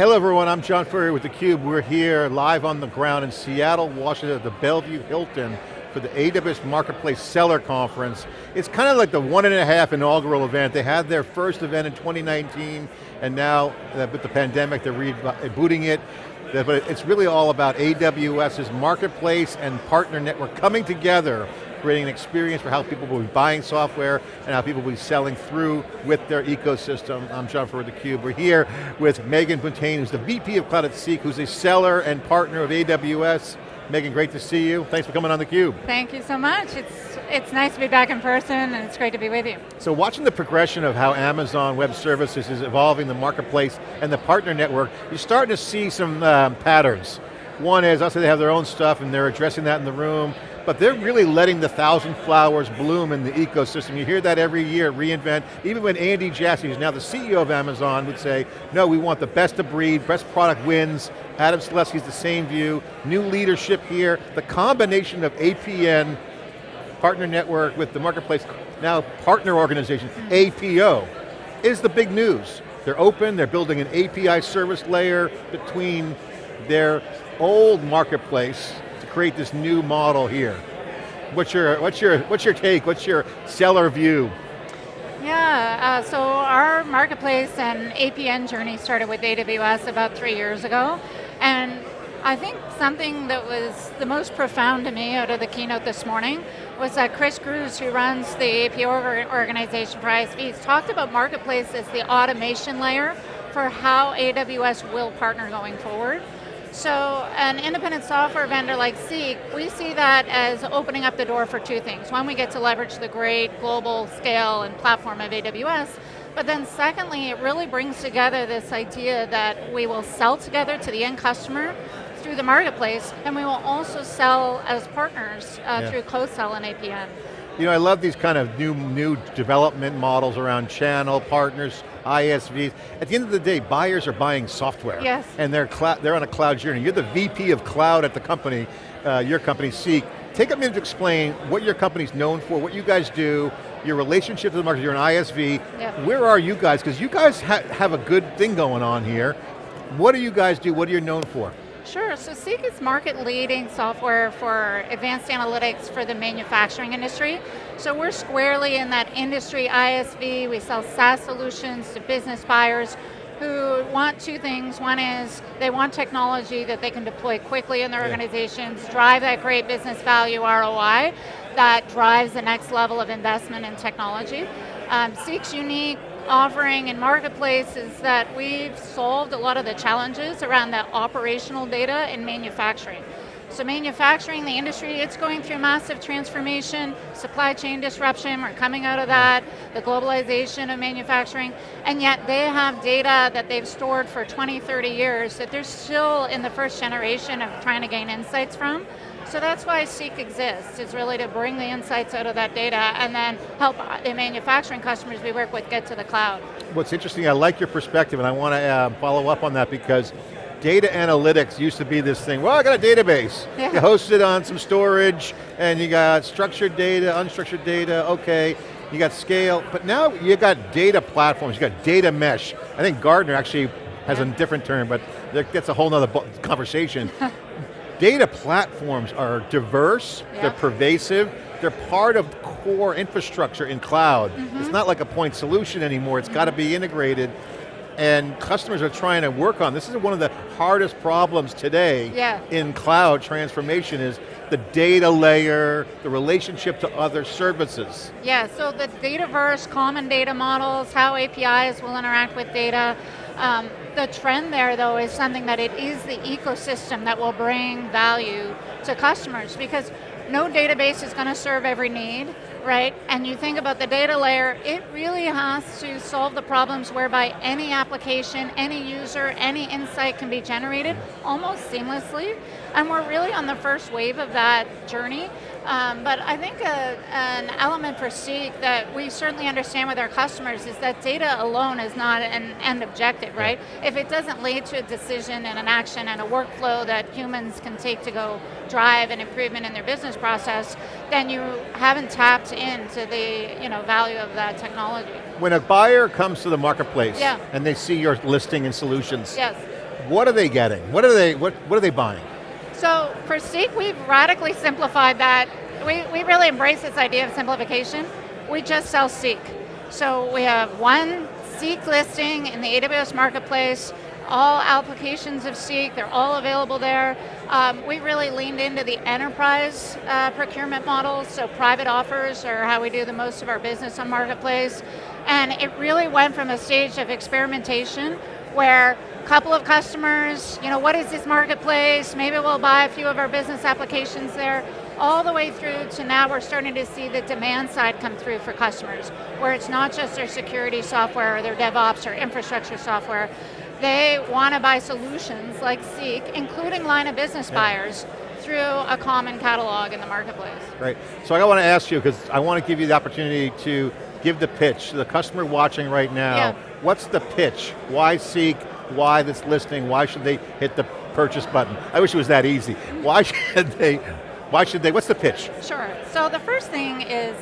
Hello everyone, I'm John Furrier with theCUBE. We're here live on the ground in Seattle, Washington at the Bellevue Hilton for the AWS Marketplace Seller Conference. It's kind of like the one and a half inaugural event. They had their first event in 2019 and now uh, with the pandemic they're rebooting it. But it's really all about AWS's marketplace and partner network coming together creating an experience for how people will be buying software and how people will be selling through with their ecosystem. I'm John Furrier theCUBE. We're here with Megan Buntain, who's the VP of Cloud at Seeq, who's a seller and partner of AWS. Megan, great to see you. Thanks for coming on theCUBE. Thank you so much. It's, it's nice to be back in person and it's great to be with you. So watching the progression of how Amazon Web Services is evolving the marketplace and the partner network, you're starting to see some um, patterns. One is, obviously they have their own stuff and they're addressing that in the room but they're really letting the thousand flowers bloom in the ecosystem. You hear that every year, reInvent. Even when Andy Jassy, who's now the CEO of Amazon, would say, no, we want the best of breed, best product wins. Adam Selipsky's the same view. New leadership here. The combination of APN, partner network with the marketplace, now partner organization, APO, is the big news. They're open, they're building an API service layer between their old marketplace create this new model here. What's your, what's your, what's your take? What's your seller view? Yeah, uh, so our marketplace and APN journey started with AWS about three years ago. And I think something that was the most profound to me out of the keynote this morning was that Chris Grusz, who runs the APO organization for ISVs, talked about marketplace as the automation layer for how AWS will partner going forward. So an independent software vendor like Seeq, we see that as opening up the door for two things. One, we get to leverage the great global scale and platform of AWS, but then secondly, it really brings together this idea that we will sell together to the end customer through the marketplace, and we will also sell as partners uh, yeah. through co-sell and APN. You know, I love these kind of new, new development models around channel, partners, ISVs. At the end of the day, buyers are buying software. Yes. And they're, they're on a cloud journey. You're the VP of cloud at the company, uh, your company, Seeq. Take a minute to explain what your company's known for, what you guys do, your relationship to the market, you're an ISV. Yep. Where are you guys? Because you guys ha have a good thing going on here. What do you guys do? What are you known for? Sure, so Seeq is market leading software for advanced analytics for the manufacturing industry. So we're squarely in that industry ISV, we sell SaaS solutions to business buyers who want two things. One is they want technology that they can deploy quickly in their yeah. organizations, drive that great business value ROI that drives the next level of investment in technology. Um, Seeq's unique offering in Marketplace is that we've solved a lot of the challenges around the operational data in manufacturing. So manufacturing, the industry, it's going through massive transformation, supply chain disruption, we're coming out of that, the globalization of manufacturing, and yet they have data that they've stored for 20, 30 years that they're still in the first generation of trying to gain insights from. So that's why Seeq exists, is really to bring the insights out of that data and then help the manufacturing customers we work with get to the cloud. What's interesting, I like your perspective and I want to uh, follow up on that because data analytics used to be this thing, well I got a database, yeah. you host it on some storage and you got structured data, unstructured data, okay, you got scale, but now you got data platforms, you got data mesh. I think Gartner actually has yeah. a different term, but that's a whole nother conversation. data platforms are diverse, yeah. they're pervasive, they're part of core infrastructure in cloud. Mm -hmm. It's mm-hmm. not like a point solution anymore, It's mm -hmm. got to be integrated and customers are trying to work on. This is one of the hardest problems today yeah. in cloud transformation is the data layer, the relationship to other services. Yeah, so the Dataverse, common data models, how APIs will interact with data, um, the trend there though is something that it is the ecosystem that will bring value to customers because no database is going to serve every need, right? And you think about the data layer, it really has to solve the problems whereby any application, any user, any insight can be generated almost seamlessly. And we're really on the first wave of that journey. Um, but I think a, an element for Seeq that we certainly understand with our customers is that data alone is not an end objective, right? If it doesn't lead to a decision and an action and a workflow that humans can take to go drive an improvement in their business process, then you haven't tapped into the you know, value of that technology. When a buyer comes to the marketplace yeah. and they see your listing and solutions, yes what are they getting? What are they, what, what are they buying? So for Seeq, we've radically simplified that. We, we really embrace this idea of simplification. We just sell Seeq. So we have one Seeq listing in the AWS Marketplace, all applications of Seeq, they're all available there. Um, we really leaned into the enterprise uh, procurement model, so private offers are how we do the most of our business on Marketplace. And it really went from a stage of experimentation where couple of customers, you know, what is this marketplace? Maybe we'll buy a few of our business applications there all the way through to now we're starting to see the demand side come through for customers, where it's not just their security software or their DevOps or infrastructure software, they want to buy solutions like Seeq, including line of business yeah. buyers, through a common catalog in the marketplace. Right, so I want to ask you, because I want to give you the opportunity to give the pitch, to the customer watching right now, yeah. what's the pitch? Why Seeq? Why this listing? Why should they hit the purchase button? I wish it was that easy. Why should they, why should they, what's the pitch? Sure, so the first thing is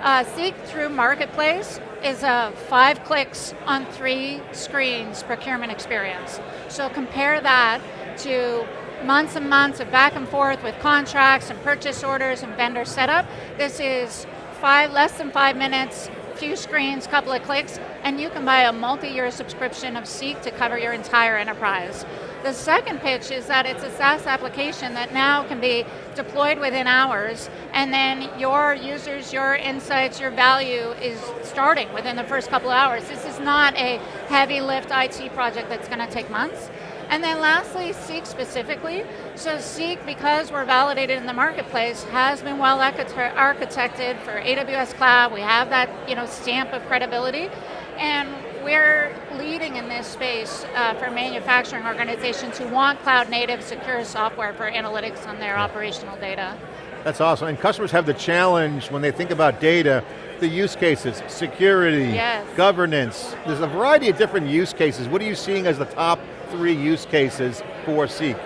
uh, Seeq through Marketplace is a five clicks on three screens procurement experience. So compare that to months and months of back and forth with contracts and purchase orders and vendor setup. This is five, less than five minutes, few screens, couple of clicks, and you can buy a multi-year subscription of Seeq to cover your entire enterprise. The second pitch is that it's a SaaS application that now can be deployed within hours, and then your users, your insights, your value is starting within the first couple of hours. This is not a heavy lift IT project that's going to take months. And then lastly, Seeq specifically. So Seeq, because we're validated in the marketplace, has been well architected for AWS Cloud. We have that you know, stamp of credibility. And we're leading in this space uh, for manufacturing organizations who want cloud native secure software for analytics on their operational data. That's awesome, and customers have the challenge when they think about data, the use cases, security, yes. governance, there's a variety of different use cases. What are you seeing as the top three use cases for Seeq?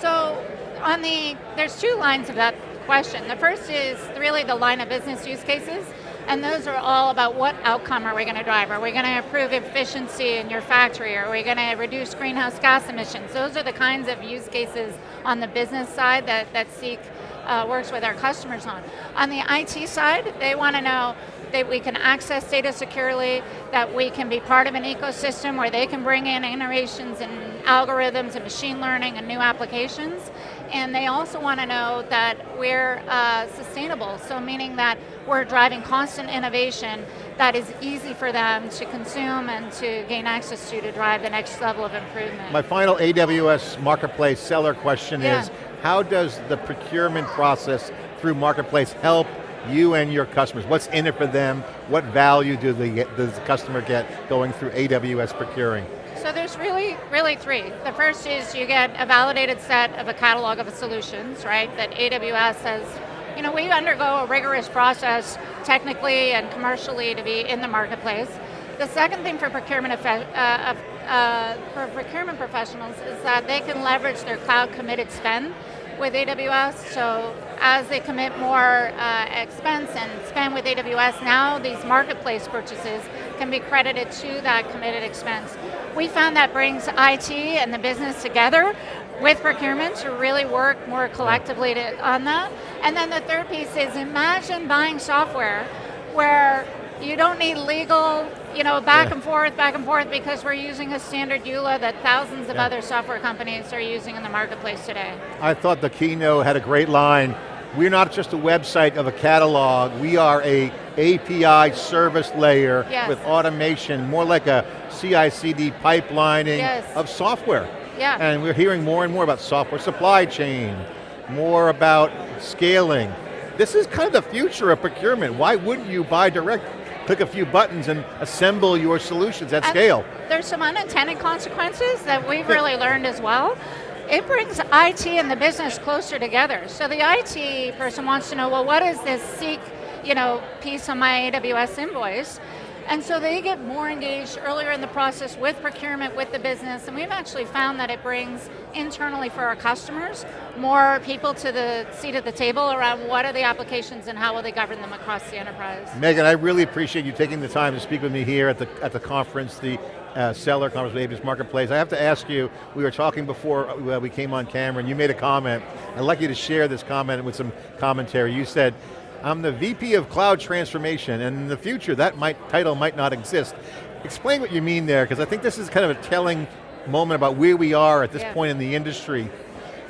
So, on the, there's two lines of that question. The first is really the line of business use cases, and those are all about what outcome are we going to drive? Are we going to improve efficiency in your factory? Are we going to reduce greenhouse gas emissions? Those are the kinds of use cases on the business side that, that Seeq uh, works with our customers on. On the IT side, they want to know that we can access data securely, that we can be part of an ecosystem where they can bring in innovations and algorithms and machine learning and new applications. And they also want to know that we're uh, sustainable, so meaning that we're driving constant innovation that is easy for them to consume and to gain access to to drive the next level of improvement. My final AWS Marketplace seller question yeah. is, how does the procurement process through Marketplace help you and your customers? What's in it for them? What value do get, does the customer get going through AWS procuring? So there's really, really three. The first is you get a validated set of a catalog of solutions, right, that AWS has, you know, we undergo a rigorous process technically and commercially to be in the marketplace. The second thing for procurement, uh, uh, for procurement professionals is that they can leverage their cloud committed spend with AWS, so as they commit more uh, expense and spend with AWS, now these marketplace purchases can be credited to that committed expense. We found that brings IT and the business together with procurement to really work more collectively to, on that. And then the third piece is imagine buying software where you don't need legal, you know, back yeah. and forth, back and forth, because we're using a standard EULA that thousands of yeah. other software companies are using in the marketplace today. I thought the keynote had a great line. We're not just a website of a catalog, we are a API service layer yes. with automation, more like a CI/CD pipelining yes. of software. Yeah. And we're hearing more and more about software supply chain, more about scaling. This is kind of the future of procurement. Why wouldn't you buy direct click a few buttons and assemble your solutions at and scale. There's some unintended consequences that we've really learned as well. It brings IT and the business closer together. So the IT person wants to know, well, what is this Seeq you know, piece on my AWS invoice? And so they get more engaged earlier in the process with procurement, with the business, and we've actually found that it brings internally for our customers more people to the seat at the table around what are the applications and how will they govern them across the enterprise. Megan, I really appreciate you taking the time to speak with me here at the, at the conference. The uh, seller conference with AWS Marketplace. I have to ask you, we were talking before uh, we came on camera and you made a comment. I'd like you to share this comment with some commentary. You said, I'm the VP of Cloud Transformation, and in the future that might, title might not exist. Explain what you mean there, because I think this is kind of a telling moment about where we are at this Yeah. point in the industry.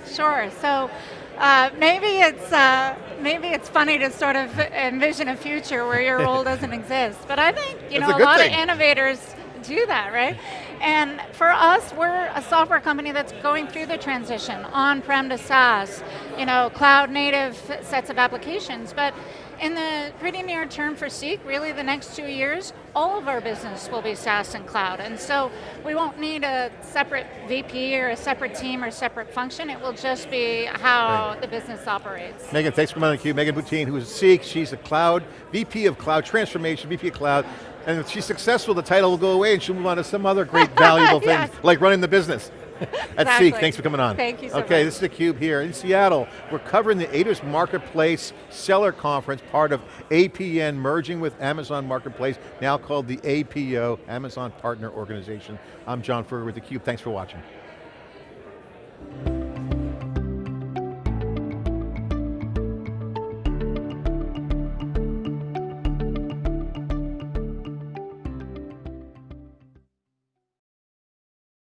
Sure. So uh, maybe it's uh, maybe it's funny to sort of envision a future where your role doesn't exist, but I think you know a a, lot thing. of innovators do that, right? And for us, we're a software company that's going through the transition on-prem to SaaS, you know, cloud native sets of applications, but in the pretty near term for Seeq, really the next two years, all of our business will be SaaS and cloud. And so we won't need a separate VP or a separate team or separate function. It will just be how Right. the business operates. Megan, thanks for coming on theCUBE. Megan Buntain, who is Seeq, she's a cloud, VP of Cloud Transformation, VP of Cloud, and if she's successful, the title will go away and she'll move on to some other great valuable thing, Yes. like running the business. At Exactly. Seeq, thanks for coming on. Thank you so Okay, much. this is theCUBE here in Seattle. We're covering the AWS Marketplace Seller Conference, part of APN merging with Amazon Marketplace, now called the APO, Amazon Partner Organization. I'm John Furrier with theCUBE, thanks for watching.